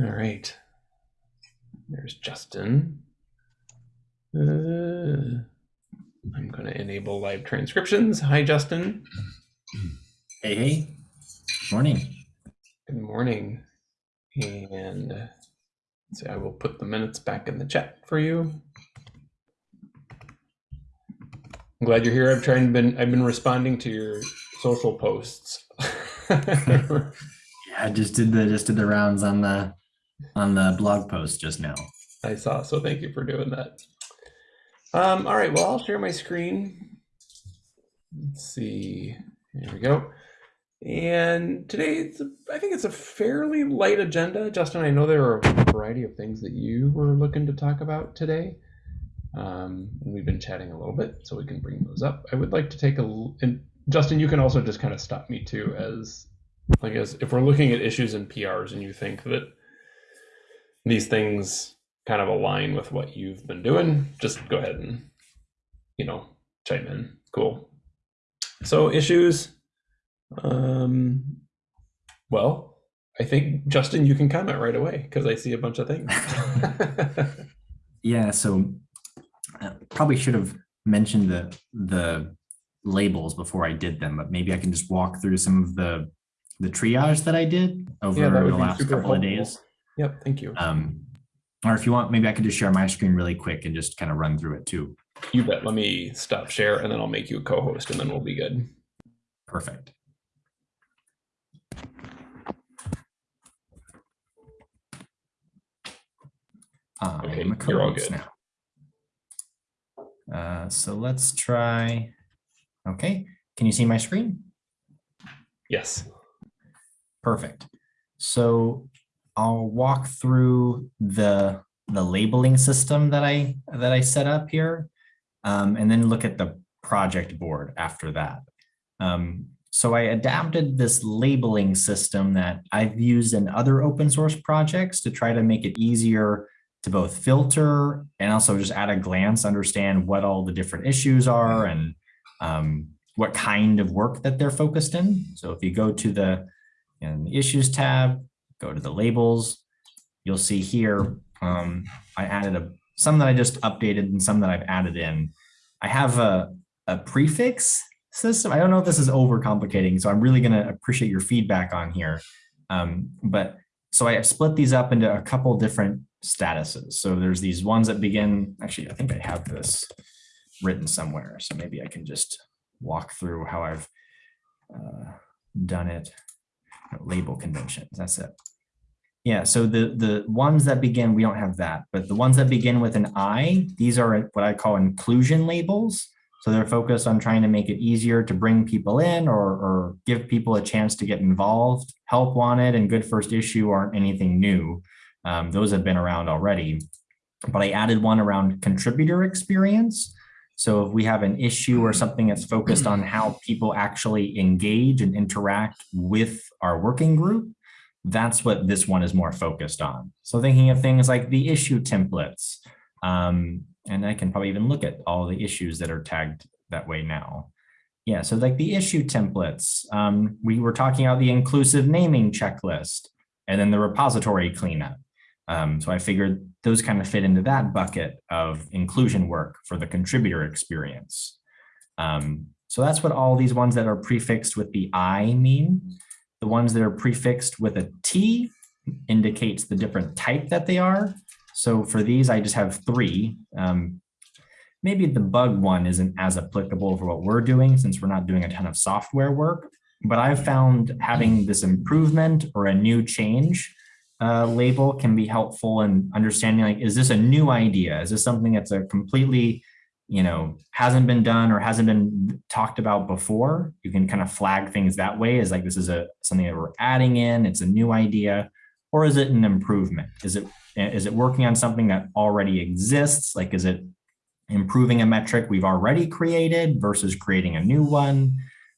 All right. There's Justin. Uh, I'm going to enable live transcriptions. Hi, Justin. Hey, hey. Morning. Good morning. And so I will put the minutes back in the chat for you. I'm glad you're here. I've tried been I've been responding to your social posts. Yeah, I just did the just did the rounds on the on the blog post just now. I saw, so thank you for doing that. Um, all right, well, I'll share my screen. Let's see, here we go. And today, a, I think it's a fairly light agenda. Justin, I know there are a variety of things that you were looking to talk about today. Um, we've been chatting a little bit, so we can bring those up. I would like to take a, and Justin, you can also just kind of stop me too, as like as if we're looking at issues and PRs and you think that these things kind of align with what you've been doing, just go ahead and, you know, chime in. Cool. So issues, um, well, I think Justin, you can comment right away because I see a bunch of things. yeah, so uh, probably should have mentioned the the labels before I did them, but maybe I can just walk through some of the the triage that I did over yeah, the last couple helpful. of days. Yep, thank you. Um, or if you want, maybe I could just share my screen really quick and just kind of run through it too. You bet. Let me stop share and then I'll make you a co-host and then we'll be good. Perfect. okay, you're all good. Now. Uh, so let's try. Okay, can you see my screen? Yes. Perfect. So I'll walk through the the labeling system that I that I set up here, um, and then look at the project board after that. Um, so I adapted this labeling system that I've used in other open source projects to try to make it easier to both filter and also just at a glance understand what all the different issues are and um, what kind of work that they're focused in. So if you go to the, in the issues tab, go to the labels, you'll see here, um, I added a, some that I just updated and some that I've added in. I have a, a prefix system. I don't know if this is overcomplicating, so I'm really gonna appreciate your feedback on here. Um, but so I split these up into a couple different statuses. So there's these ones that begin, actually, I think I have this written somewhere. So maybe I can just walk through how I've uh, done it. Label conventions, that's it. Yeah, so the, the ones that begin, we don't have that, but the ones that begin with an I, these are what I call inclusion labels. So they're focused on trying to make it easier to bring people in or, or give people a chance to get involved. Help wanted and good first issue aren't anything new. Um, those have been around already. But I added one around contributor experience. So if we have an issue or something that's focused on how people actually engage and interact with our working group, that's what this one is more focused on. So thinking of things like the issue templates, um, and I can probably even look at all the issues that are tagged that way now. Yeah, so like the issue templates, um, we were talking about the inclusive naming checklist and then the repository cleanup. Um, so I figured those kind of fit into that bucket of inclusion work for the contributor experience. Um, so that's what all these ones that are prefixed with the I mean. The ones that are prefixed with a T indicates the different type that they are. So for these, I just have three. Um, maybe the bug one isn't as applicable for what we're doing since we're not doing a ton of software work, but I've found having this improvement or a new change uh, label can be helpful in understanding like, is this a new idea? Is this something that's a completely, you know, hasn't been done or hasn't been talked about before? You can kind of flag things that way as like, this is a something that we're adding in, it's a new idea, or is it an improvement? Is it is it working on something that already exists? Like, is it improving a metric we've already created versus creating a new one?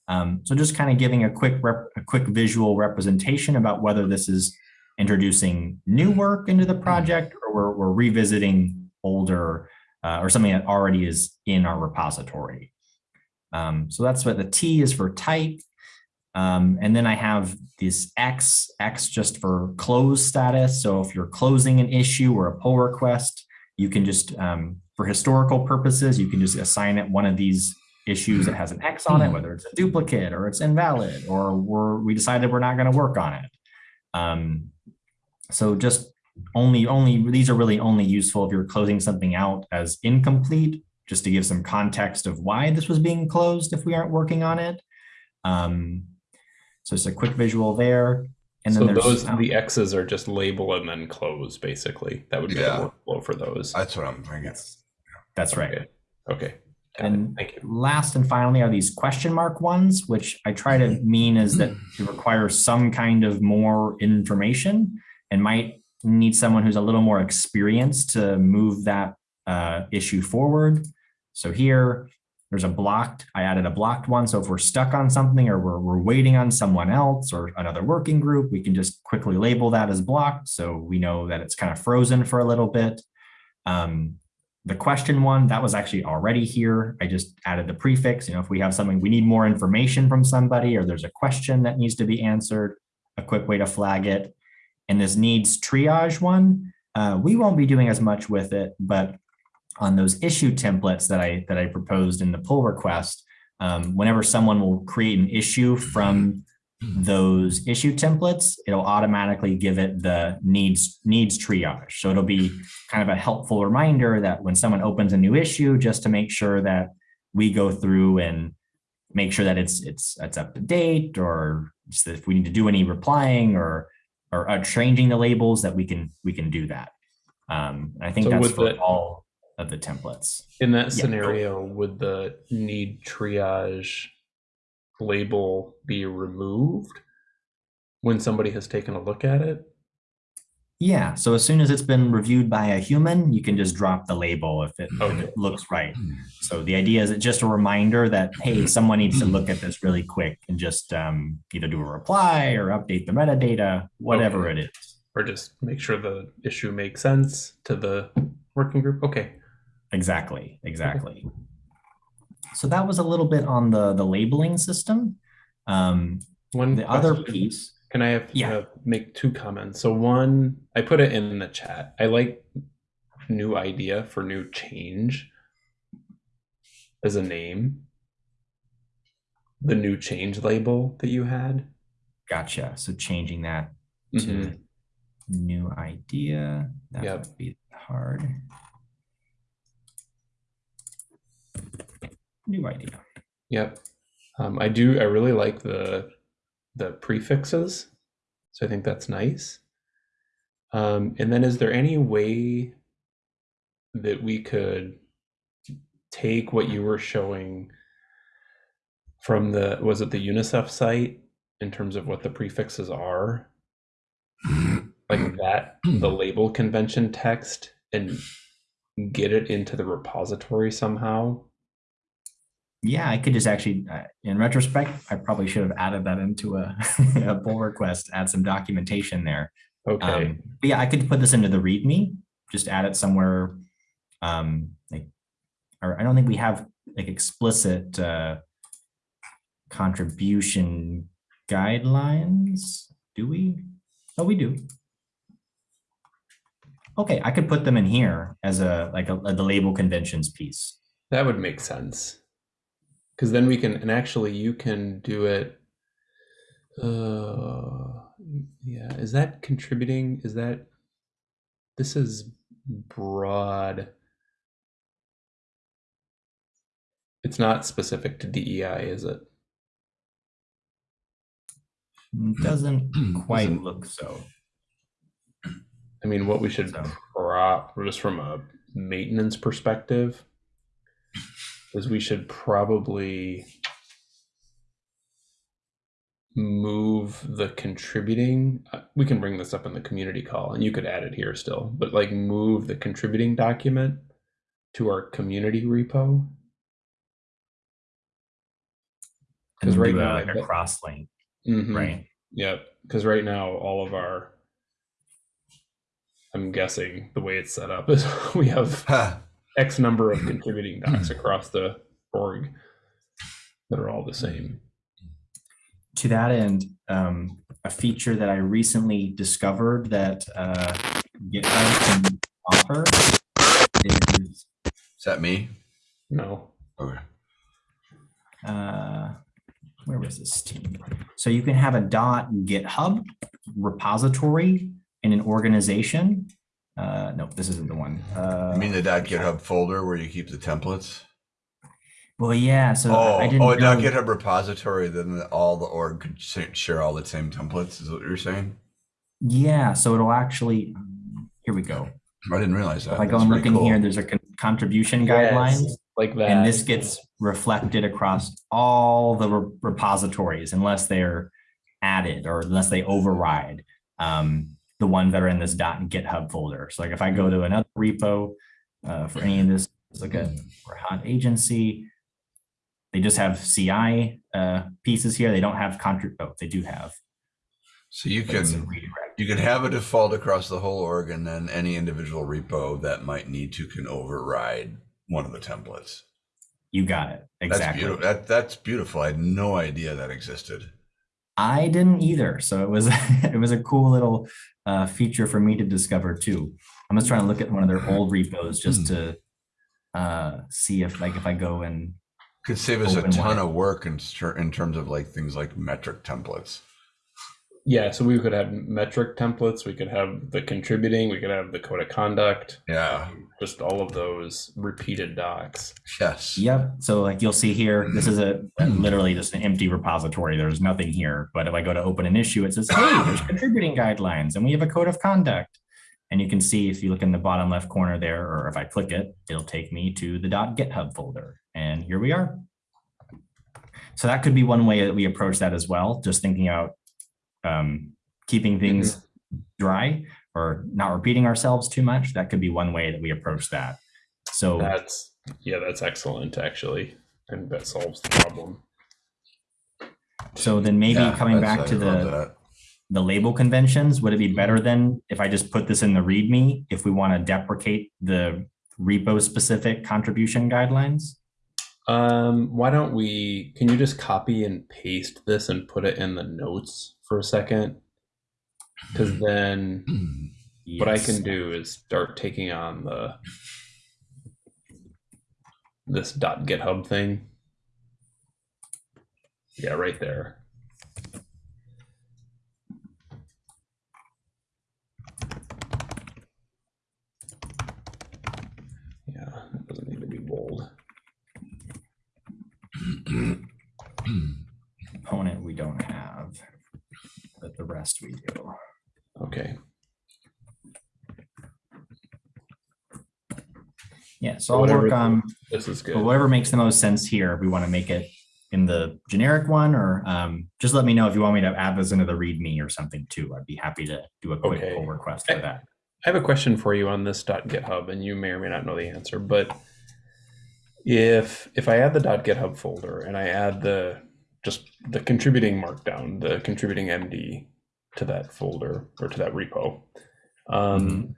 Um, so just kind of giving a quick rep, a quick visual representation about whether this is introducing new work into the project or we're, we're revisiting older uh, or something that already is in our repository. Um, so that's what the T is for type. Um, and then I have this X, X just for close status. So if you're closing an issue or a pull request, you can just, um, for historical purposes, you can just assign it one of these issues that has an X on it, whether it's a duplicate or it's invalid, or we're, we decided we're not going to work on it. Um, so just only, only, these are really only useful if you're closing something out as incomplete, just to give some context of why this was being closed if we aren't working on it. Um, so it's a quick visual there. And then so those um, the X's are just label and then close basically. That would be Yeah. the workflow for those. That's what I'm thinking. that's right. Okay. Okay. Got. And Thank last and finally are these question mark ones, which I try to mean is that it requires some kind of more information and might need someone who's a little more experienced to move that uh, issue forward. So here, there's a blocked, I added a blocked one. So if we're stuck on something or we're, we're waiting on someone else or another working group, we can just quickly label that as blocked. So we know that it's kind of frozen for a little bit. Um, the question one, that was actually already here. I just added the prefix. You know, if we have something, we need more information from somebody or there's a question that needs to be answered, a quick way to flag it. And this needs triage one, uh, we won't be doing as much with it, but on those issue templates that I that I proposed in the pull request, um, whenever someone will create an issue from those issue templates, it'll automatically give it the needs needs triage. So it'll be kind of a helpful reminder that when someone opens a new issue, just to make sure that we go through and make sure that it's it's it's up to date, or if we need to do any replying or or uh, changing the labels, that we can we can do that. Um, I think So that's for the- all of the templates. In that Yeah. scenario, would the need triage label be removed when somebody has taken a look at it? Yeah, so as soon as it's been reviewed by a human, you can just drop the label if it, if it looks right. So the idea is it's just a reminder that, hey, someone needs to look at this really quick and just um, either do a reply or update the metadata, whatever Okay. it is. Or just make sure the issue makes sense to the working group? Okay. Exactly, exactly. So that was a little bit on the, the labeling system. Um, One the other piece, Can I have Yeah. uh, make two comments? So one, I put it in the chat. I like new idea for new change as a name. The new change label that you had. gotcha. So changing that to new idea, that Yep. would be hard. New idea. Yep. Um, I do. I really like the the prefixes, so I think that's nice. Um, and then, is there any way that we could take what you were showing from the was it the UNICEF site in terms of what the prefixes are, like that the label convention text, and get it into the repository somehow? Yeah, I could just actually, uh, in retrospect, I probably should have added that into a, a pull request, add some documentation there. Okay. Um, but yeah, I could put this into the README, just add it somewhere. Um, like, or I don't think we have like explicit uh, contribution guidelines, do we? Oh, we do. Okay, I could put them in here as a like a, the label conventions piece. That would make sense. Because then we can, and actually you can do it. Uh, yeah, is that contributing? Is that, this is broad. It's not specific to DEI, is it? Doesn't quite Doesn't- look so. I mean, what we should So- prop, just from a maintenance perspective, is we should probably move the contributing. uh, We can bring this up in the community call, and you could add it here still, but like move the contributing document to our community repo. because right now, like a cross link, Mhm. right? Yep. Because right now, all of our, I'm guessing the way it's set up is we have Ha. X number of contributing docs across the org that are all the same. to that end, um, a feature that I recently discovered that uh, GitHub can offer is Is that me? No. Okay. uh, where was this team? So you can have a dot GitHub repository in an organization. Uh, no, this isn't the one. Uh, You mean the .github folder where you keep the templates? well, yeah. So Oh, I didn't oh, a know- .github repository, then all the org could share all the same templates, is what you're saying? Yeah, so it'll actually. Here we go. I didn't realize that. If I go That's and look in cool. here, there's a con- contribution Yes, guidelines. like that. And this gets reflected across all the re- repositories unless they're added or unless they override um, the ones that are in this dot GitHub folder. So like if I go to another repo uh, for any of this, let's look at for hot agency. They just have CI uh, pieces here. They don't have contrib. Oh, they do have. So you it's a can, you can have a default across the whole org and then any individual repo that might need to can override one of the templates. You got it That's exactly. beautiful. That, that's beautiful. I had no idea that existed. I didn't either. So it was it was a cool little uh, feature for me to discover too. I'm just trying to look at one of their old repos just to uh, see if like if I go and Could save us a ton wide. of work in, in terms of like things like metric templates. Yeah, so we could have metric templates. We could have the contributing. We could have the code of conduct. Yeah. Just all of those repeated docs. Yes. yep. So like you'll see here, this is a mm-hmm. literally just an empty repository. There's nothing here. But if I go to open an issue, it says, hey, there's contributing guidelines and we have a code of conduct. And you can see if you look in the bottom left corner there, or if I click it, it'll take me to the .github folder. And here we are. So that could be one way that we approach that as well, just thinking out um, keeping things dry or not repeating ourselves too much. That could be one way that we approach that. So That's yeah, that's excellent actually, and that solves the problem. so then maybe Yeah, coming back to the that. the label conventions, would it be better than if I just put this in the README if we want to deprecate the repo specific contribution guidelines? Um, why don't we? Can you just copy and paste this and put it in the notes for a second? Because mm. then what I can do is start taking on the this dot GitHub thing. Yeah, right there. Yeah, doesn't need to be bold. Component we don't have, but the rest we do. Okay. Yeah, so I'll Whatever- work on This is good. Whatever makes the most sense here, if we want to make it in the generic one, or um, just let me know if you want me to add this into the README or something too. I'd be happy to do a quick Okay. pull request for that. I have a question for you on this .github, and you may or may not know the answer. But if if I add the dot .github folder and I add the just the contributing markdown, the contributing MD to that folder or to that repo, um,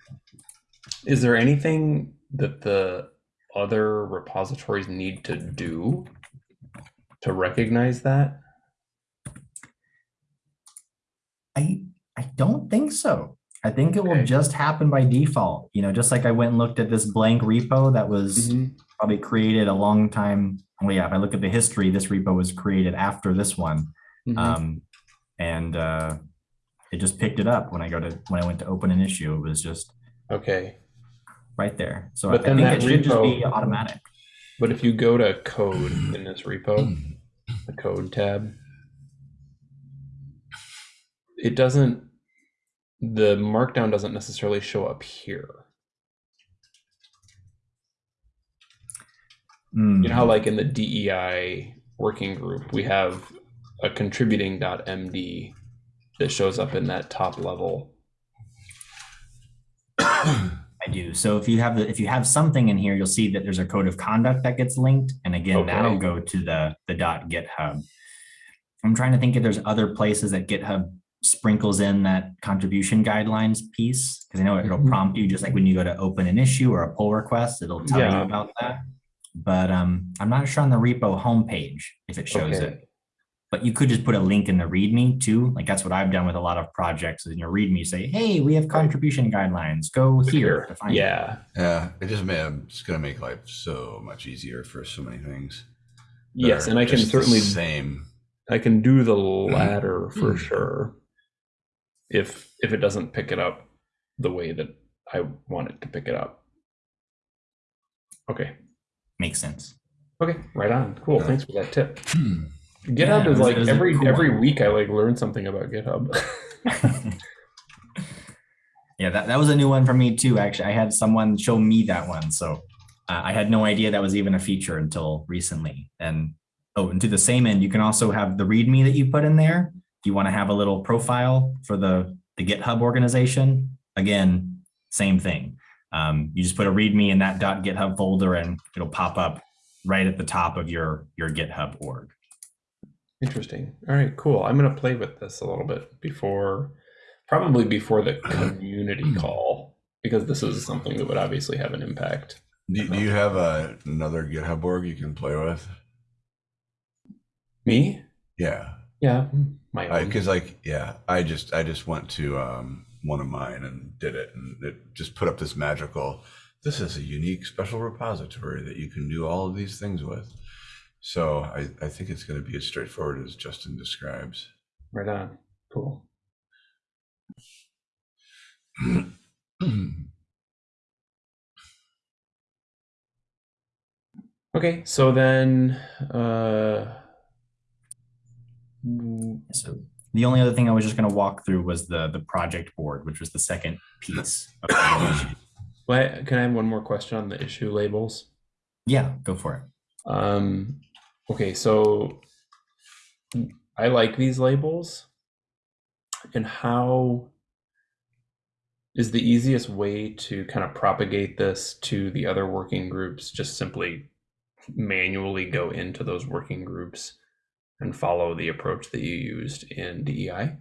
is there anything that the other repositories need to do to recognize that? I I don't think so. I think it will just happen by default. You know, just like I went and looked at this blank repo that was probably created a long time. Well, yeah, if I look at the history, this repo was created after this one. Mhm. Um, and uh, it just picked it up when I go to when I went to open an issue. It was just okay. right there. So But I then think that it should just be automatic. But if you go to code in this repo, the code tab, it doesn't, the markdown doesn't necessarily show up here. You know how like in the DEI working group, we have a contributing.md that shows up in that top level. I do. So if you have the if you have something in here, you'll see that there's a code of conduct that gets linked, and again, that'll go to the the dot GitHub. I'm trying to think if there's other places that GitHub sprinkles in that contribution guidelines piece because I know it'll Mhm. prompt you just like when you go to open an issue or a pull request, it'll tell Yeah. you about that. But um, I'm not sure on the repo homepage if it shows Okay. it. but you could just put a link in the README too. Like that's what I've done with a lot of projects. Is in your README, say, "Hey, we have contribution guidelines. Go here to find." it." Yeah. Yeah, it just may it's gonna make life so much easier for so many things. Yes, and I can just the certainly same. I can do the latter for Mm. sure. If if it doesn't pick it up the way that I want it to pick it up. Okay. Makes sense. Okay. Right on. Cool. Yeah. Thanks for that tip. Hmm. GitHub Yeah, is like it was a every cool every one. week I like learn something about GitHub. yeah, that, that was a new one for me too. Actually, I had someone show me that one. So uh, I had no idea that was even a feature until recently. And oh, and to the same end, you can also have the README that you put in there. If you want to have a little profile for the, the GitHub organization, again, same thing. Um, you just put a README in that .github folder and it'll pop up right at the top of your, your GitHub org. Interesting. All right, cool. I'm gonna play with this a little bit before, probably before the community call, because this is something that would obviously have an impact. Do, do you have a, another GitHub org you can play with? Me? Yeah, Yeah, my own. because like yeah, I just I just want to um, one of mine and did it, and it just put up this magical. This is a unique special repository that you can do all of these things with. So I, I think it's going to be as straightforward as Justin describes. Right on. Cool. Okay, so then, uh, So the only other thing I was just going to walk through was the the project board, which was the second piece. Of the why- can I have one more question on the issue labels? yeah, go for it. Um, okay, so I like these labels. And how is the easiest way to kind of propagate this to the other working groups? Just simply manually go into those working groups and follow the approach that you used in DEI?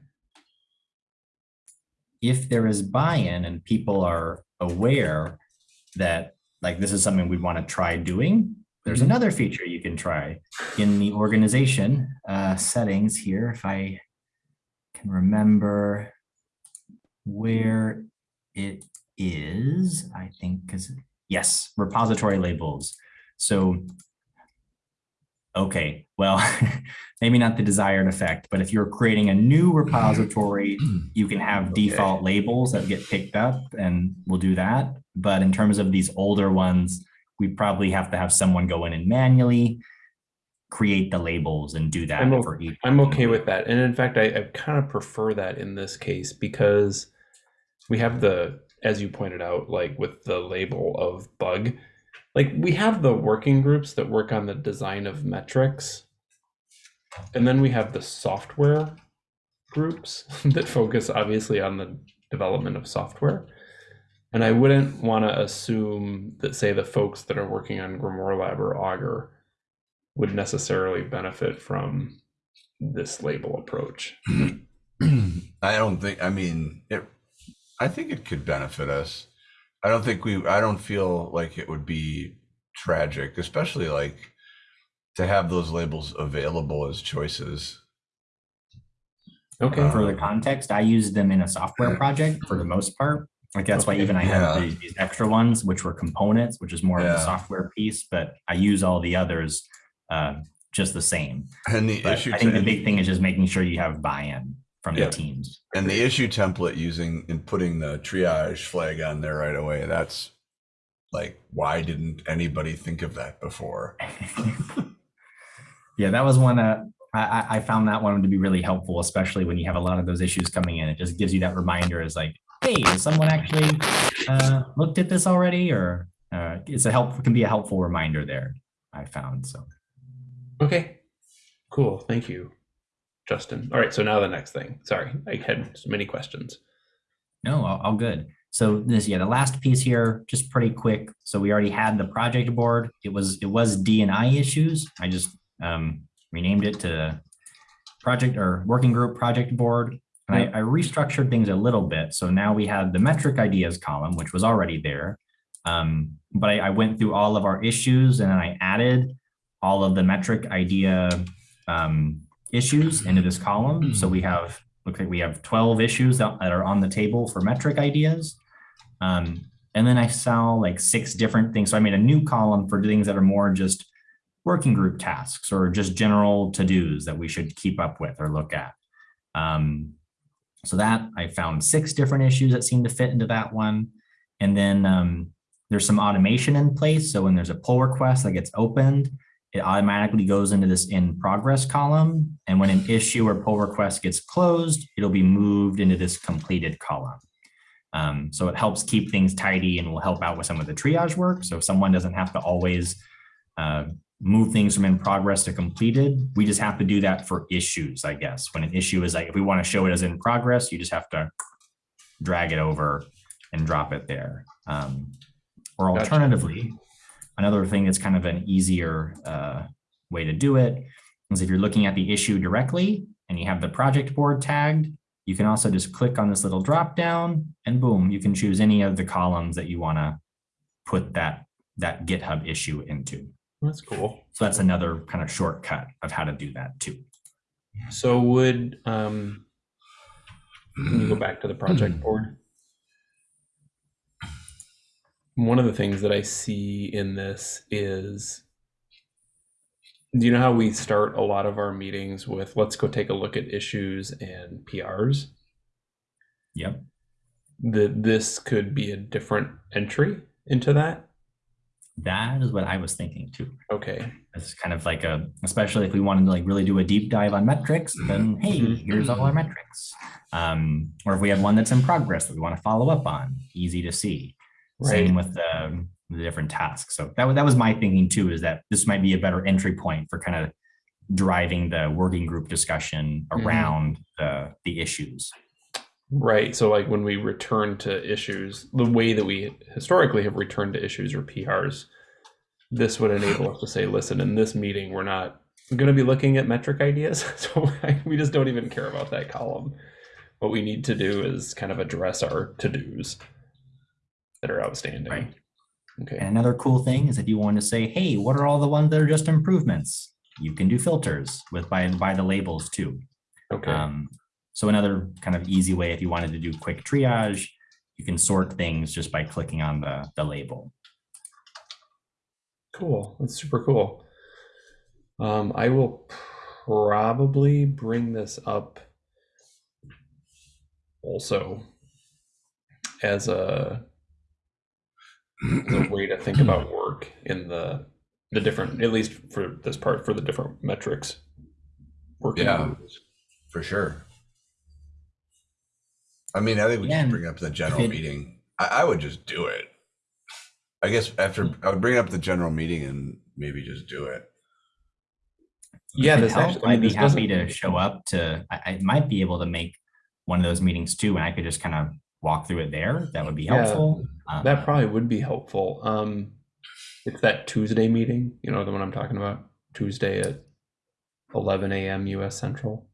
If there is buy-in and people are aware that like this is something we want to try doing, there's Mhm. another feature you can try in the organization uh, settings here. If I can remember where it is, I think because yes, repository labels. So okay, well, maybe not the desired effect, but if you're creating a new repository, you can have Okay. default labels that get picked up and we'll do that. But in terms of these older ones, we probably have to have someone go in and manually create the labels and do that I'm for each. I'm okay with that. And in fact, I, I kind of prefer that in this case because we have the, as you pointed out, like with the label of bug, like we have the working groups that work on the design of metrics. And then we have the software groups that focus obviously on the development of software. And I wouldn't want to assume that, say, the folks that are working on Grimoire Lab or Augur would necessarily benefit from this label approach. I don't think. I mean, it. I think it could benefit us. I don't think we. I don't feel like it would be tragic, especially like to have those labels available as choices. Okay. For the context, I use them in a software project for the most part. Like that's why even I have Yeah. these, these extra ones, which were components, which is more of Yeah. the software piece, but I use all the others uh, just the same. And the But issue. I think the big thing is just making sure you have buy-in from Yeah. the teams. and the issue template using and putting the triage flag on there right away. That's like, why didn't anybody think of that before? Yeah, that was one. Uh, I, I- I found that one to be really helpful, especially when you have a lot of those issues coming in. It just gives you that reminder as like, hey, has someone actually uh, looked at this already? Or uh, it's a help can be a helpful reminder there. I found so. Okay. Cool. Thank you, Justin. All right. So now the next thing. Sorry, I had so many questions. No, all, all good. So this, yeah, the last piece here, just pretty quick. So we already had the project board. It was it was D and I issues. I just um, renamed it to project or working group project board. And I, I restructured things a little bit. So now we had the metric ideas column, which was already there. Um, but I, I went through all of our issues and then I added all of the metric idea um, issues into this column. So we have, look like we have 12 issues that that are on the table for metric ideas. Um, and then I saw like six different things. So I made a new column for things that are more just working group tasks or just general to-dos that we should keep up with or look at. Um, so that I found six different issues that seem to fit into that one. And then um, there's some automation in place. So when there's a pull request that gets opened, it automatically goes into this in progress column. And when an issue or pull request gets closed, it'll be moved into this completed column. Um, so it helps keep things tidy and will help out with some of the triage work. So someone doesn't have to always uh, move things from in progress to completed. We just have to do that for issues, I guess. When an issue is like, if we want to show it as in progress, you just have to drag it over and drop it there. Um, or alternatively, another thing that's kind of an easier uh, way to do it is if you're looking at the issue directly and you have the project board tagged, you can also just click on this little drop down and boom, you can choose any of the columns that you want to put that, that GitHub issue into. That's cool. So that's another kind of shortcut of how to do that too. So would um, can you go back to the project board? One of the things that I see in this is, do you know how we start a lot of our meetings with let's go take a look at issues and PRs? Yep. That this could be a different entry into that. That is what I was thinking too. Okay. It's kind of like a, especially if we wanted to like really do a deep dive on metrics, then hey, Mhm. here's all our metrics. Um, or if we have one that's in progress that we want to follow up on, easy to see. Right. Same with the, the different tasks. So that was, that was my thinking too, is that this might be a better entry point for kind of driving the working group discussion Mhm. around the, the issues. Right. So, like when we return to issues, the way that we historically have returned to issues or PRs, this would enable us to say, listen, in this meeting, we're not going to be looking at metric ideas. So, we just don't even care about that column. What we need to do is kind of address our to dos that are outstanding. Right. Okay. And another cool thing is if you want to say, hey, what are all the ones that are just improvements? You can do filters with by, by the labels too. Okay. Um, so another kind of easy way, if you wanted to do quick triage, you can sort things just by clicking on the, the label. Cool. That's super cool. Um, I will probably bring this up also as a, as a way to think about work in the the different, at least for this part, for the different metrics. Working Yeah. groups. For sure. I mean, I think we Yeah, should bring up the general it- meeting. I, I would just do it. I guess after. I would bring up the general meeting and maybe just do it. Yeah, this helps, actually, I mean, I'd be this happy to show up to, I, I might be able to make one of those meetings too, and I could just kind of walk through it there. That would be Yeah, helpful. Um, That probably would be helpful. Um, it's that Tuesday meeting, you know, the one I'm talking about, Tuesday at 11 a.m. U.S. Central.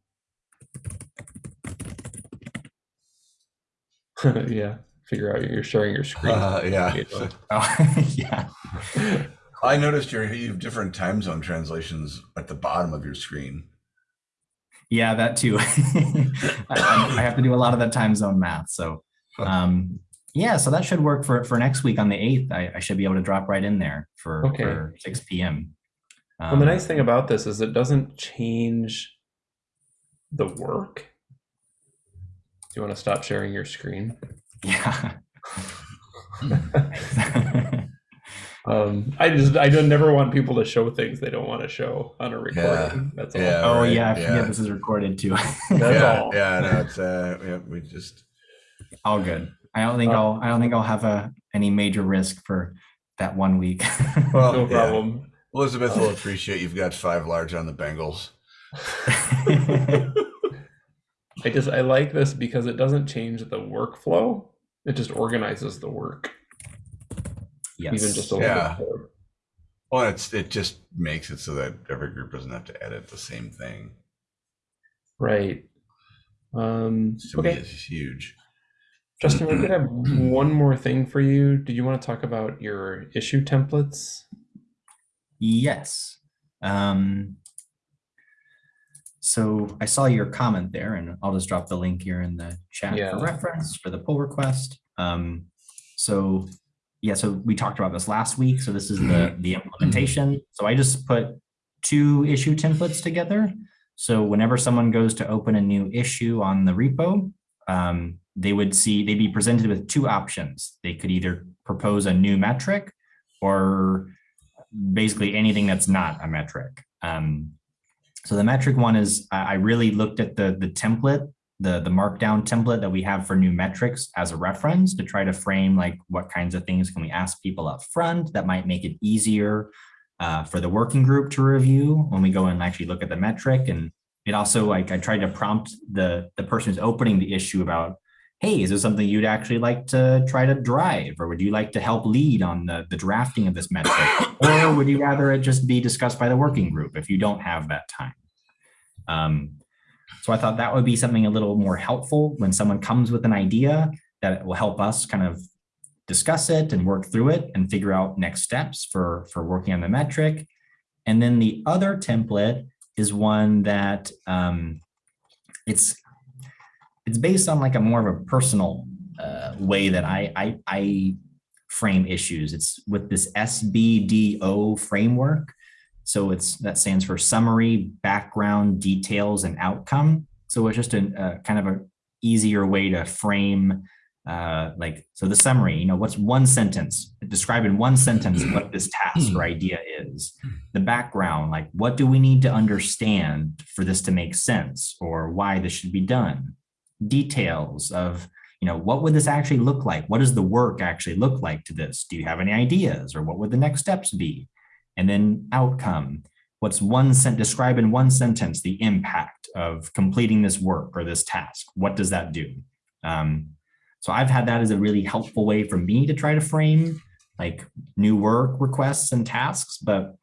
yeah, figure out you're sharing your screen. Uh, yeah. Oh, yeah. I noticed your you have different time zone translations at the bottom of your screen. Yeah, that too. I, I I have to do a lot of that time zone math. So, um, yeah, so that should work for, for next week on the 8th. I, I should be able to drop right in there for, Okay. for 6 p.m. well, the Um, nice thing about this is it doesn't change the work. Do you want to stop sharing your screen? Yeah. Um, I just I don't never want people to show things they don't want to show on a recording. That's all. Yeah. oh, right, yeah, I forget yeah. this is recorded too. That's yeah, all. yeah, no, it's uh, yeah, we just All good. I don't think Uh, I'll, I don't think I'll have a, any major risk for that one week. well, no yeah. problem. Elizabeth will appreciate you've got five large on the Bengals. I just I like this because it doesn't change the workflow. It just organizes the work yes. even just a little Yeah. bit more. Well, it's it just makes it so that every group doesn't have to edit the same thing. Right. Um, To me, okay, it's huge. Justin, we did have one more thing for you. Do you want to talk about your issue templates? Yes. Um, so I saw your comment there and I'll just drop the link here in the chat Yeah. for reference for the pull request. Um, so yeah, so we talked about this last week. So this is the, the implementation. So I just put two issue templates together. So whenever someone goes to open a new issue on the repo, um, they would see, they'd be presented with two options. They could either propose a new metric or basically anything that's not a metric. Um, so the metric one is I really looked at the the template, the the markdown template that we have for new metrics as a reference to try to frame like what kinds of things can we ask people up front that might make it easier uh, for the working group to review when we go and actually look at the metric. And it also like I tried to prompt the the person who's opening the issue about, hey, is this something you'd actually like to try to drive, or would you like to help lead on the the drafting of this metric, or would you rather it just be discussed by the working group if you don't have that time? Um, so I thought that would be something a little more helpful when someone comes with an idea that will help us kind of discuss it and work through it and figure out next steps for, for working on the metric. And then the other template is one that um, it's it's based on like a more of a personal uh, way that I, I I frame issues. It's with this SBDO framework. So it's that stands for summary, background, details, and outcome. So it's just a, a kind of a easier way to frame uh, like so the summary. You know, what's one sentence? Describe in one sentence what this task or idea is. The background, like what do we need to understand for this to make sense, or why this should be done. Details of you know what would this actually look like? What does the work actually look like to this? Do you have any ideas, or what would the next steps be? and then outcome. What's one sent describe in one sentence the impact of completing this work or this task? What does that do? Um, so I've had that as a really helpful way for me to try to frame like new work requests and tasks, but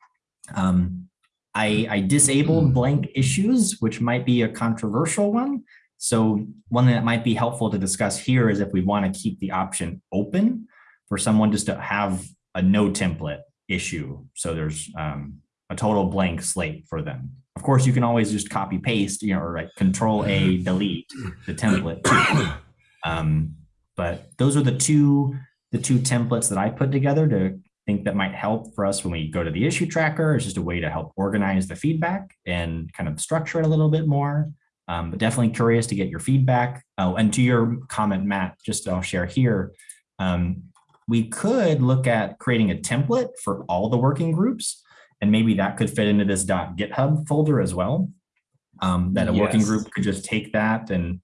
um, I, I disabled blank issues, which might be a controversial one. So one thing that might be helpful to discuss here is if we want to keep the option open for someone just to have a no template issue. So there's um, a total blank slate for them. Of course, you can always just copy paste, you know, or like control A, delete the template. Um, but those are the two the two templates that I put together to think that might help for us when we go to the issue tracker. It's just a way to help organize the feedback and kind of structure it a little bit more. Um, but definitely curious to get your feedback. Oh, and to your comment, Matt, just I'll share here. Um, we could look at creating a template for all the working groups, and maybe that could fit into this .dot .github folder as well. Um, that a working group could just take that and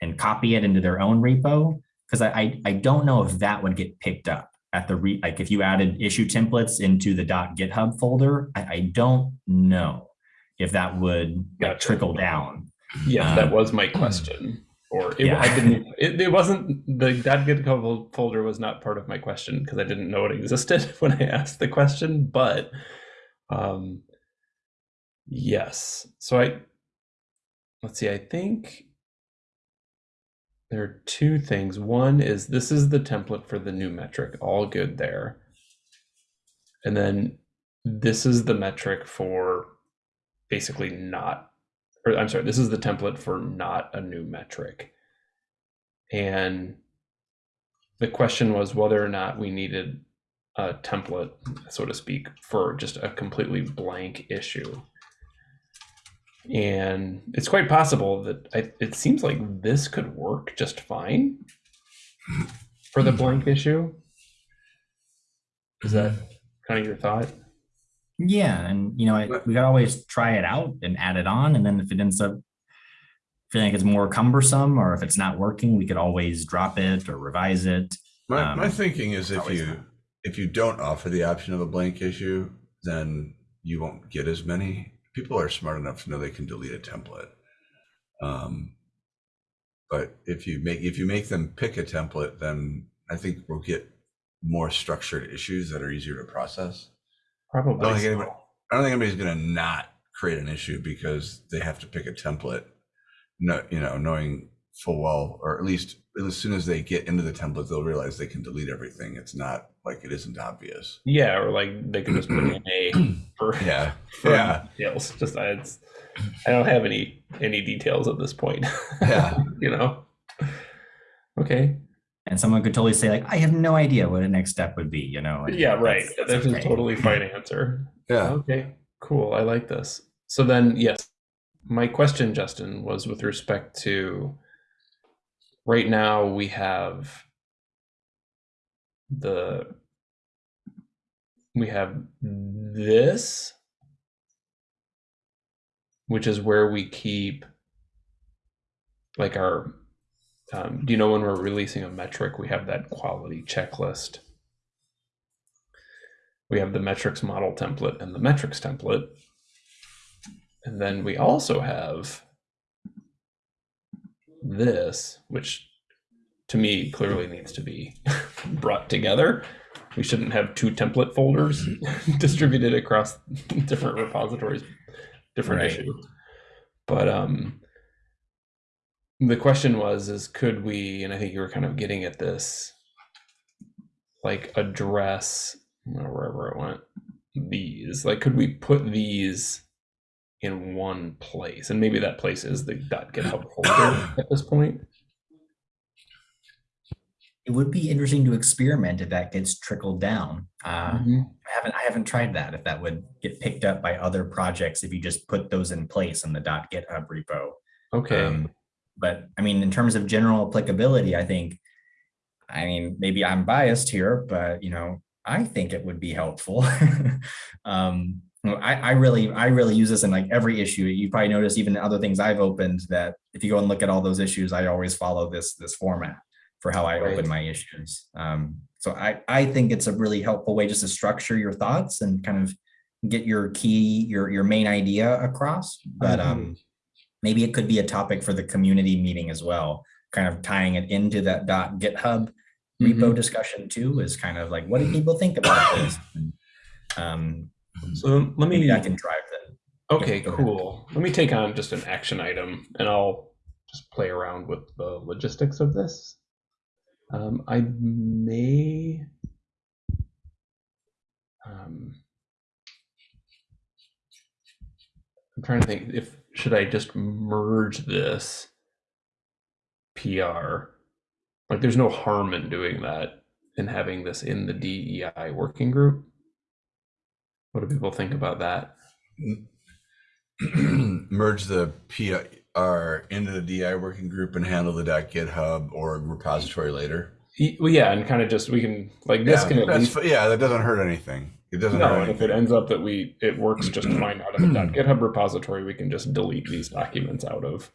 and copy it into their own repo. Because I, I I don't know if that would get picked up at the re like if you added issue templates into the dot .github folder. I, I don't know if that would like, trickle down. Yes, that Um, was my question. Or it, Yeah. I didn't. It, it wasn't the that GitHub folder was not part of my question because I didn't know it existed when I asked the question. But um, yes. So I let's see. I think there are two things. One is this is the template for the new metric. All good there. And then this is the metric for basically not or I'm sorry, this is the template for not a new metric. And the question was whether or not we needed a template, so to speak, for just a completely blank issue. And it's quite possible that I, it seems like this could work just fine for the blank issue. Is that kind of your thought? Yeah, and you know, I, we could always try it out and add it on, and then if it ends up feeling like it's more cumbersome, or if it's not working, we could always drop it or revise it. My, Um, my thinking is if you not. if you don't offer the option of a blank issue, then you won't get as many. People are smart enough to know they can delete a template. Um, but if you make if you make them pick a template, then I think we'll get more structured issues that are easier to process. I Probably. don't think anybody, I don't think anybody's going to not create an issue because they have to pick a template. No, you know, knowing full well, or at least as soon as they get into the template, they'll realize they can delete everything. It's not like it isn't obvious. Yeah, or like they could just put in A for Yeah, for yeah, details. Just I, it's, I don't have any any details at this point. yeah. you know. Okay. And someone could totally say like, I have no idea what a next step would be, you know? and Yeah. Right. that's- that's That's a totally fine answer. Yeah. Okay. Cool. I like this. So then, yes, my question, Justin, was with respect to. Right now, we have. The. We have this. Which is where we keep. Like our. Um, do you know when we're releasing a metric, we have that quality checklist? we have the metrics model template and the metrics template. And then we also have this, which to me clearly needs to be brought together. We shouldn't have two template folders distributed across different repositories, different Right. issue. But um the question was is could we and I think you were kind of getting at this like address wherever it went these like could we put these in one place and maybe that place is the github folder at this point It would be interesting to experiment if that gets trickled down. Uh, Mm-hmm. I haven't, I haven't tried that, if that would get picked up by other projects, if you just put those in place in the .github repo. okay Um, But I mean, in terms of general applicability, I think, I mean, maybe I'm biased here, but you know, I think it would be helpful. Um, I, I really, I really use this in like every issue. You probably noticed even other things I've opened that if you go and look at all those issues, I always follow this, this format for how I Right. open my issues. Um, so I, I think it's a really helpful way just to structure your thoughts and kind of get your key, your, your main idea across. But, um, maybe it could be a topic for the community meeting as well, kind of tying it into that dot GitHub repo discussion too, is kind of like, what do people think about this? Um, so let me I can drive that. okay ahead. cool let me take on just an action item and i'll just play around with the logistics of this um, i may um, i'm trying to think if should i just merge this pr like there's no harm in doing that and having this in the dei working group what do people think about that merge the PR into the DI working group and handle the .github or repository later. Well, yeah, and kind of just we can like this yeah, can at least yeah, that doesn't hurt anything. It doesn't no, and if it ends up that we it works just fine out of the .github repository, we can just delete these documents out of.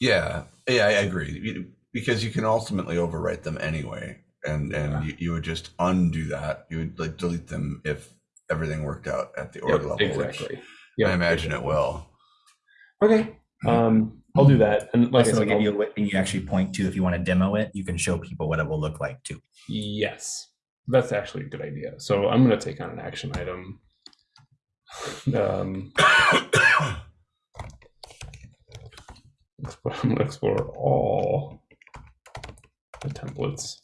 Yeah, yeah, I agree. Because you can ultimately overwrite them anyway, and and Yeah. you, you would just undo that. You would like delete them if everything worked out at the org Yep, level, exactly. which Yep, I imagine it will. Okay, um, I'll do that, and like I Also, said, give I'll- you what you actually point to if you want to demo it, you can show people what it will look like too. yes, that's actually a good idea. So I'm going to take on an action item. Um, I'm going to explore all the templates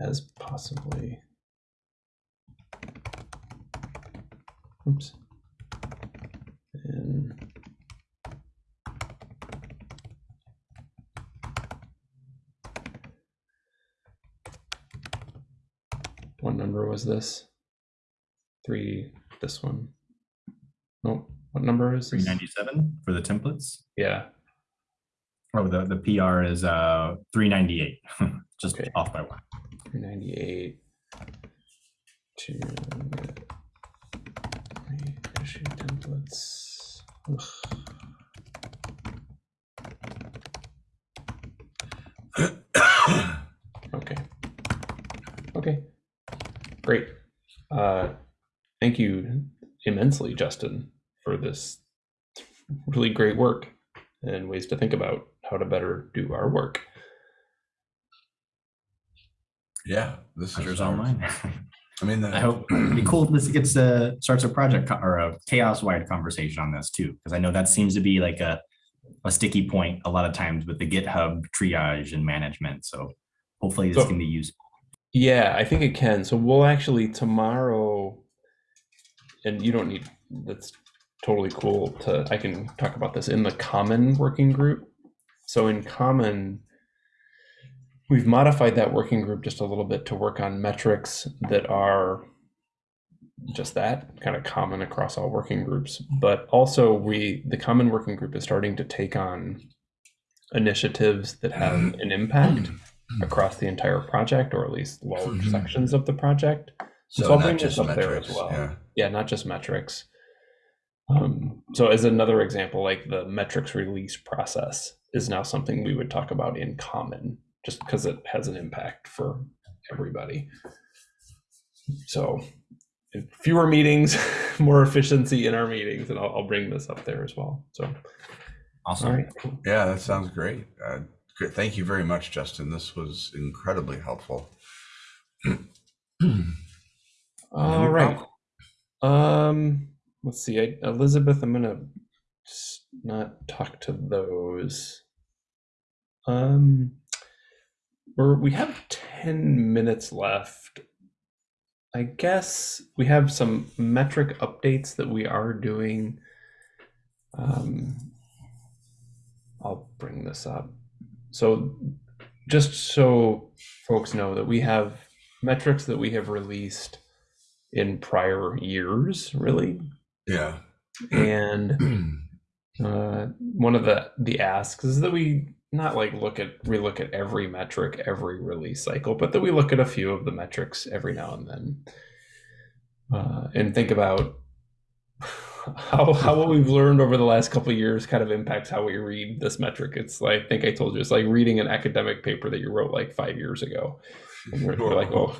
as possibly. Oops. And what number was this? Three. This one. Nope. What number is Three this? ninety-seven for the templates. Yeah. Oh, the, the PR is uh three ninety-eight, just Okay. off by one. 398 to issue templates. Okay. Okay. Great. Uh, thank you immensely, Justin, for this really great work and ways to think about how to better do our work. yeah, this is Pleasure's all mine. I mean, the, I hope it'd be cool if this gets uh starts a project or a CHAOSS wide conversation on this too, because I know that seems to be like a a sticky point a lot of times with the GitHub triage and management. So hopefully this So- can be useful. Yeah, I think it can. So we'll actually tomorrow, and you don't need, that's totally cool to, I can talk about this in the common working group. So in common, we've modified that working group just a little bit to work on metrics that are just that kind of common across all working groups. But also we, the common working group is starting to take on initiatives that have an impact across the entire project or at least large Mhm. sections of the project. So, So I'll bring this up there as well. Yeah. Yeah, not just metrics. Um, so as another example, like the metrics release process is now something we would talk about in common, just because it has an impact for everybody. So fewer meetings, more efficiency in our meetings, and I'll, I'll bring this up there as well. So, Awesome. right. Yeah, that sounds great. Uh, great. Thank you very much, Justin. This was incredibly helpful. All right. Um, let's see. I, Elizabeth, I'm gonna not talk to those. Um, we're we have ten minutes left. I guess we have some metric updates that we are doing. Um, I'll bring this up. So, just so folks know that we have metrics that we have released in prior years, really. Yeah. And uh, one of the the asks is that we not like look at relook at every metric every release cycle, but that we look at a few of the metrics every now and then, uh, and think about how how what we've learned over the last couple of years kind of impacts how we read this metric. It's like I think I told you it's like reading an academic paper that you wrote like five years ago. And you're, you're like, oh.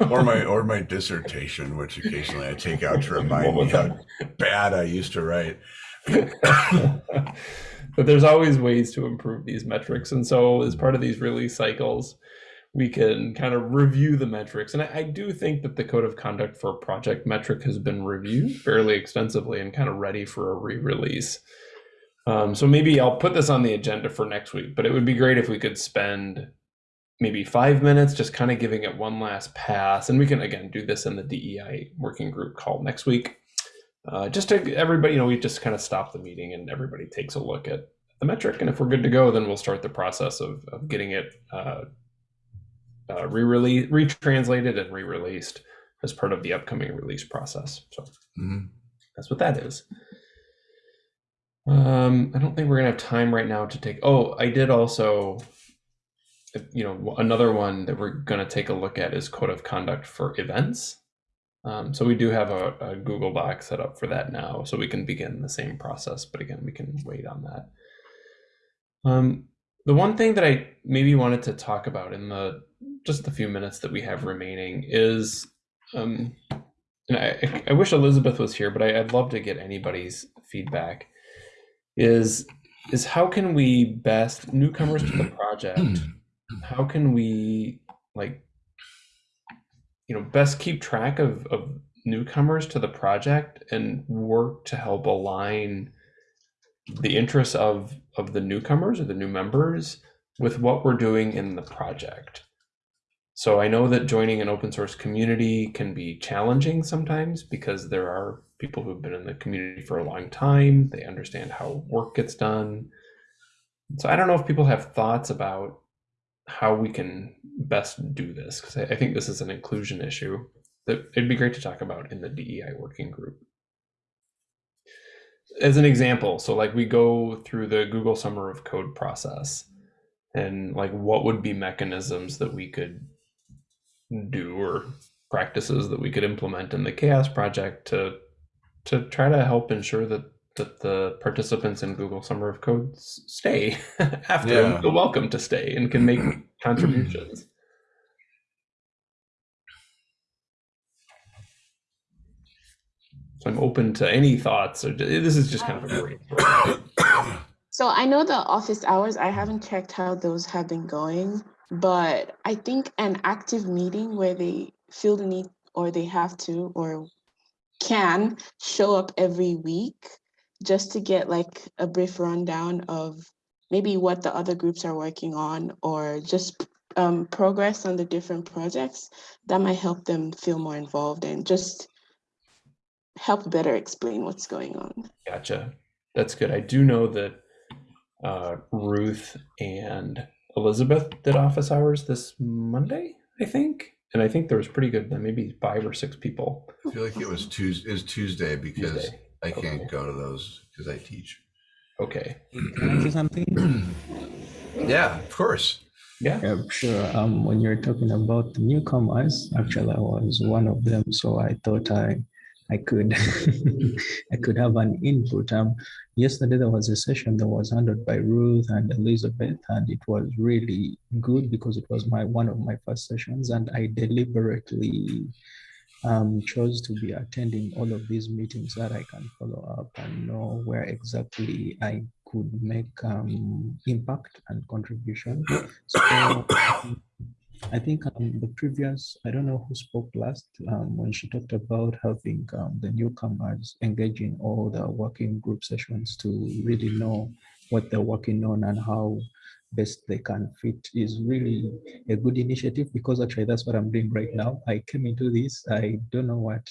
or my or my dissertation, which occasionally I take out to remind me how bad I used to write. but there's always ways to improve these metrics. And so, as part of these release cycles, we can kind of review the metrics. And I, I do think that the code of conduct for project metric has been reviewed fairly extensively and kind of ready for a re release. Um, so, maybe I'll put this on the agenda for next week, but it would be great if we could spend maybe five minutes just kind of giving it one last pass. And we can, again, do this in the DEI working group call next week uh, just to everybody, you know, we just kind of stop the meeting and everybody takes a look at the metric. And if we're good to go, then we'll start the process of, of getting it uh, uh, re-release, retranslated and re-released as part of the upcoming release process. So Mhm. that's what that is. Um, I don't think we're gonna have time right now to take. Oh, I did also, you know, another one that we're gonna take a look at is code of conduct for events. Um, so we do have a, a Google Doc set up for that now, so we can begin the same process. But again, we can wait on that. Um, the one thing that I maybe wanted to talk about in the just the few minutes that we have remaining is, um, and I, I wish Elizabeth was here, but I, I'd love to get anybody's feedback. Is is how can we best newcomers to the project? How can we like you know best keep track of, of newcomers to the project and work to help align the interests of of the newcomers or the new members with what we're doing in the project so i know that joining an open source community can be challenging sometimes because there are people who've been in the community for a long time they understand how work gets done so i don't know if people have thoughts about how we can best do this because I, think this is an inclusion issue that it'd be great to talk about in the DEI working group. As an example, so like we go through the Google Summer of Code process and like what would be mechanisms that we could Hmm. do or practices that we could implement in the CHAOSS project to to try to help ensure that that the participants in Google Summer of Code stay after Yeah. and feel welcome to stay and can make contributions. So I'm open to any thoughts. Or this is just kind of a um, great. So I know the office hours, I haven't checked how those have been going, but I think an active meeting where they feel the need or they have to or can show up every week just to get like a brief rundown of maybe what the other groups are working on or just um, progress on the different projects, that might help them feel more involved and just help better explain what's going on. Gotcha. That's good. I do know that uh, Ruth and Elizabeth did office hours this Monday, I think. And I think there was pretty good, maybe five or six people. I feel like it was Tuesday, is Tuesday because Tuesday. I can't Okay. go to those because I teach. Okay. Can I say something? Yeah, of course. Yeah. Yeah, sure. Um, when you're talking about the newcomers, actually, I was one of them, so I thought I, I could, I could have an input. Um, yesterday there was a session that was handled by Ruth and Elizabeth, and it was really good because it was my one of my first sessions, and I deliberately um, chose to be attending all of these meetings that I can follow up and know where exactly I could make um, impact and contribution. So I think um, the previous, I don't know who spoke last um, when she talked about having um, the newcomers engage in all the working group sessions to really know what they're working on and how best they can fit is really a good initiative because actually that's what I'm doing right now. I came into this, I don't know what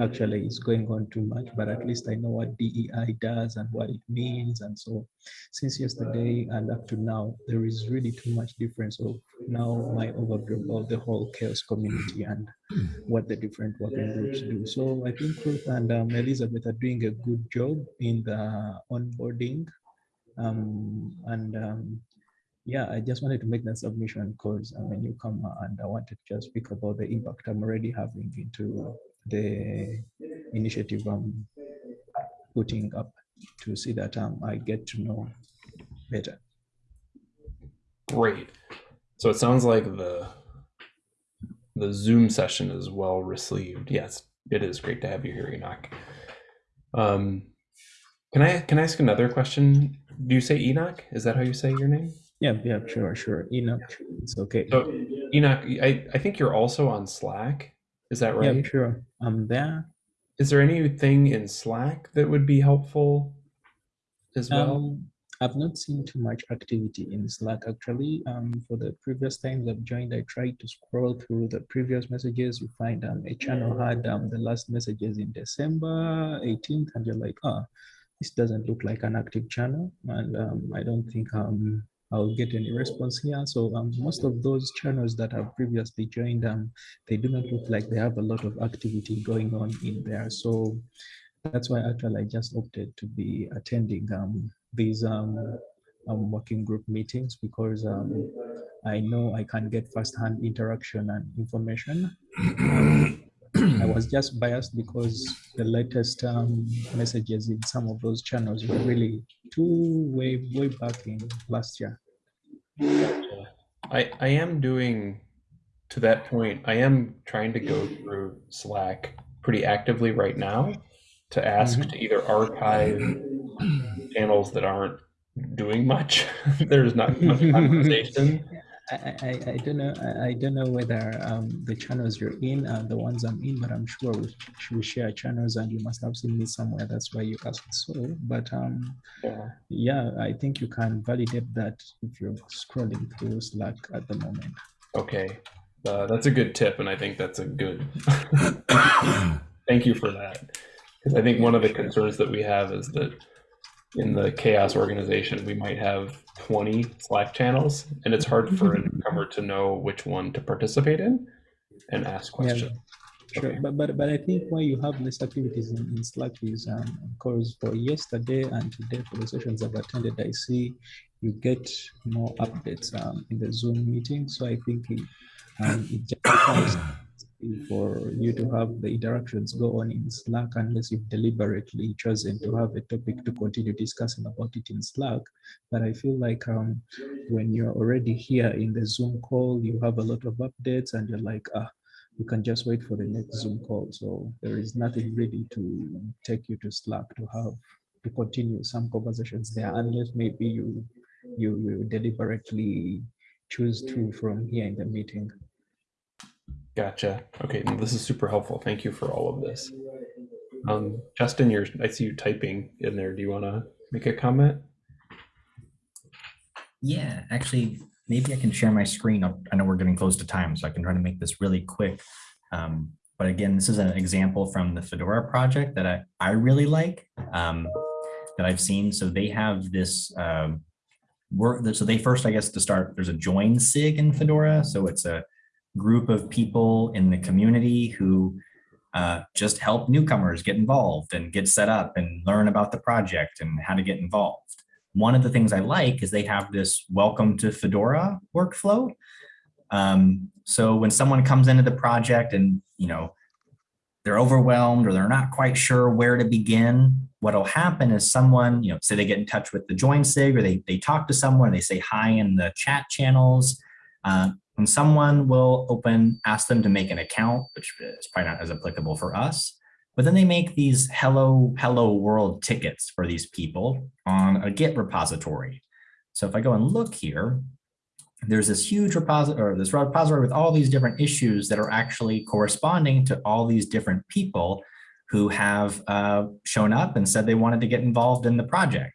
actually is going on too much, but at least I know what DEI does and what it means. And so since yesterday and up to now, there is really too much difference of now my overview of the whole CHAOSS community and what the different working groups do. So I think Ruth and um, Elizabeth are doing a good job in the onboarding. Um, and um, yeah, I just wanted to make that submission because I'm a newcomer and I wanted to just speak about the impact I'm already having into the initiative I'm putting up to see that um, I get to know better. Great. So it sounds like the the Zoom session is well received. Yes, it is great to have you here, Enoch. Um, can I can I ask another question? Do you say Enoch? Is that how you say your name? Yeah, yeah, sure, sure. Enoch, it's okay. So Enoch, I, I think you're also on Slack. Is that right? Yeah, sure. I'm there. Is there anything in Slack that would be helpful as well? Um, I've not seen too much activity in Slack actually. Um, for the previous times I've joined, I tried to scroll through the previous messages. You find um, a channel had um, the last messages in December 18th, and you're like, ah, this doesn't look like an active channel, and um, I don't think um, I'll get any response here. So um, most of those channels that I've previously joined, um, they do not look like they have a lot of activity going on in there. So that's why actually I just opted to be attending um, these um, um, working group meetings because um, I know I can get firsthand interaction and information. I was just biased because the latest um, messages in some of those channels were really too way way back in last year. I, I am doing to that point, I am trying to go through Slack pretty actively right now to ask Mhm. to either archive channels that aren't doing much. There's not much conversation. I, I, I- don't know. I, I don't know whether um, the channels you're in are the ones I'm in, but I'm sure we, we share channels, and you must have seen me somewhere. That's why you asked so. But um, Yeah. yeah, I think you can validate that if you're scrolling through Slack at the moment. Okay. Uh, that's a good tip, and I think that's a good. Thank you for that. Because I think one of the concerns that we have is that in the CHAOSS organization, we might have 20 Slack channels, and it's hard for a newcomer to know which one to participate in and ask Yeah, questions. Sure, Okay. but, but but I think why you have less activities in, in Slack is um because for yesterday and today for the sessions I've attended, I see you get more updates um in the Zoom meeting. So I think it, um, it just becomes for you to have the interactions go on in Slack unless you've deliberately chosen to have a topic to continue discussing about it in Slack. But I feel like um when you're already here in the Zoom call, you have a lot of updates and you're like, ah, you can just wait for the next Zoom call. So there is nothing really to take you to Slack to have to continue some conversations there, unless maybe you you, you deliberately choose to from here in the meeting. Gotcha. Okay, this is super helpful. Thank you for all of this. Um, Justin, you're, I see you typing in there. Do you want to make a comment? Yeah, actually, maybe I can share my screen. I I know we're getting close to time, so I can try to make this really quick. Um, but again, this is an example from the Fedora project that I, I really like, um, that I've seen. So they have this um, work, so they first, I guess, to start, there's a join SIG in Fedora. So it's a group of people in the community who uh, just help newcomers get involved and get set up and learn about the project and how to get involved. One of the things I like is they have this welcome to Fedora workflow. Um, so when someone comes into the project and, you know, they're overwhelmed or they're not quite sure where to begin, what'll happen is someone, you know, say they get in touch with the join SIG or they, they talk to someone, they say hi in the chat channels. Uh, and someone will open, ask them to make an account, which is probably not as applicable for us. But then they make these hello, hello world tickets for these people on a Git repository. So if I go and look here, there's this huge repository or this repository with all these different issues that are actually corresponding to all these different people who have uh, shown up and said they wanted to get involved in the project.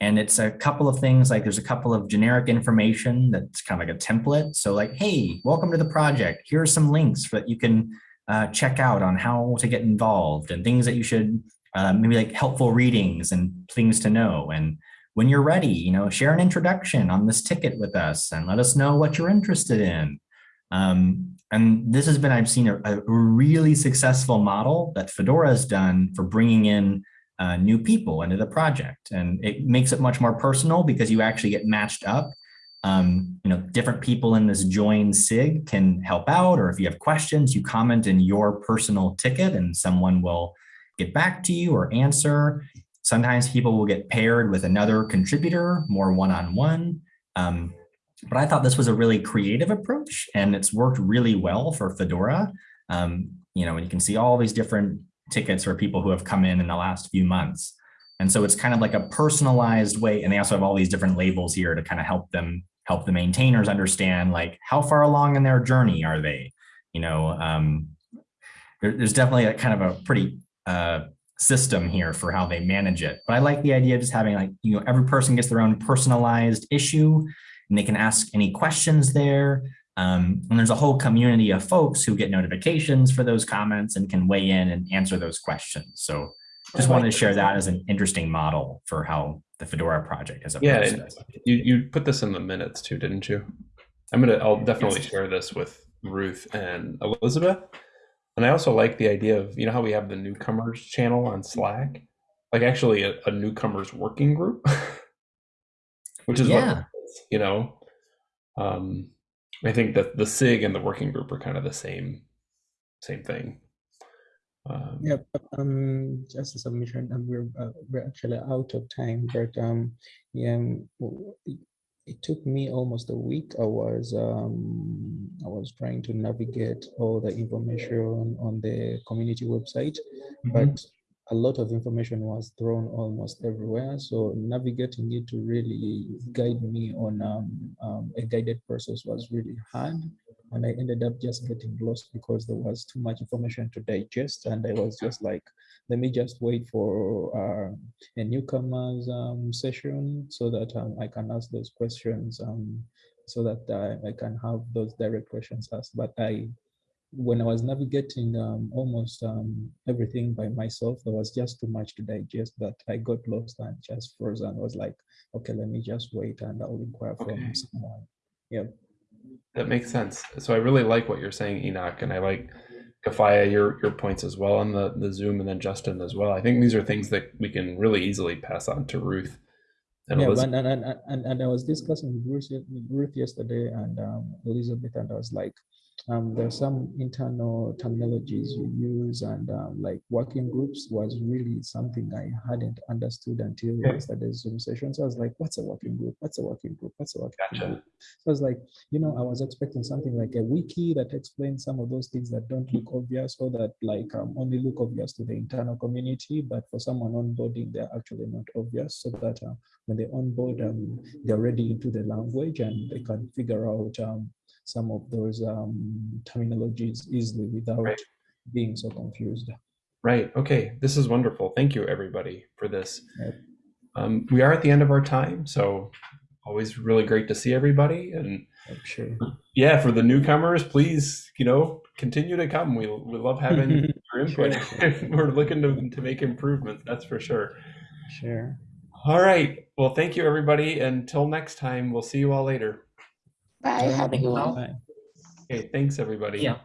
And it's a couple of things like there's a couple of generic information that's kind of like a template. So like, hey, welcome to the project. Here are some links that you can uh, check out on how to get involved and things that you should uh, maybe like helpful readings and things to know. And when you're ready, you know, share an introduction on this ticket with us and let us know what you're interested in. Um, and this has been, I've seen a, a really successful model that Fedora has done for bringing in uh, new people into the project. And it makes it much more personal because you actually get matched up. Um, you know, different people in this join SIG can help out, or if you have questions, you comment in your personal ticket and someone will get back to you or answer. Sometimes people will get paired with another contributor, more one-on-one. -on -one. um, but I thought this was a really creative approach and it's worked really well for Fedora. Um, you know, and you can see all these different tickets for people who have come in in the last few months. And so it's kind of like a personalized way. And they also have all these different labels here to kind of help them, help the maintainers understand like how far along in their journey are they? You know, um, there, there's definitely a kind of a pretty uh, system here for how they manage it. But I like the idea of just having like, you know, every person gets their own personalized issue and they can ask any questions there. Um, and there's a whole community of folks who get notifications for those comments and can weigh in and answer those questions. So just wanted to share that as an interesting model for how the Fedora project has Yeah, approached this. you, you put this in the minutes too, didn't you? I'm gonna, I'll definitely Yes. share this with Ruth and Elizabeth. And I also like the idea of, you know how we have the newcomers channel on Slack? Like actually a, a newcomers working group. Which is Yeah. what, you know, um, I think that the SIG and the working group are kind of the same, same thing. Um, Yeah, but, um, just a submission, and we're, uh, we're actually out of time, but, um, yeah, um, it- took me almost a week. I was, um, I was trying to navigate all the information on the community website, Mhm. but a lot of information was thrown almost everywhere. So navigating it to really guide me on um, um, a guided process was really hard. And I ended up just getting lost because there was too much information to digest. And I was just like, let me just wait for uh, a newcomers um, session so that um, I can ask those questions um, so that I, I can have those direct questions asked. But I when I was navigating um, almost um, everything by myself, there was just too much to digest that I got lost and just froze and was like, okay, let me just wait and I'll inquire Okay. from someone. Yeah. That makes sense. So I really like what you're saying, Enoch, and I like Kafaya, your your points as well on the the Zoom, and then Justin as well. I think these are things that we can really easily pass on to Ruth and yeah, Elizabeth. and, and, and, and, I was discussing with Ruth, with Ruth yesterday and um, Elizabeth, and I was like, um, are some internal terminologies you use, and um, like working groups was really something I hadn't understood until Okay. yesterday's Zoom session. So I was like, what's a working group? What's a working group? What's a working Gotcha. group? So I was like, you know, I was expecting something like a wiki that explains some of those things that don't look obvious or that like um, only look obvious to the internal community, but for someone onboarding, they're actually not obvious so that uh, when they onboard, um, they're ready into the language and they can figure out um, some of those um, terminologies easily without Right. being so confused. Right. Okay. This is wonderful. Thank you, everybody, for this. Um, we are at the end of our time, so always really great to see everybody. And sure. yeah, for the newcomers, please, you know, continue to come. We we love having your input. We're looking to to make improvements. That's for sure. Sure. All right. Well, thank you, everybody. Until next time, we'll see you all later. Bye. Have a good one. Bye. Okay. Thanks, everybody. Yeah.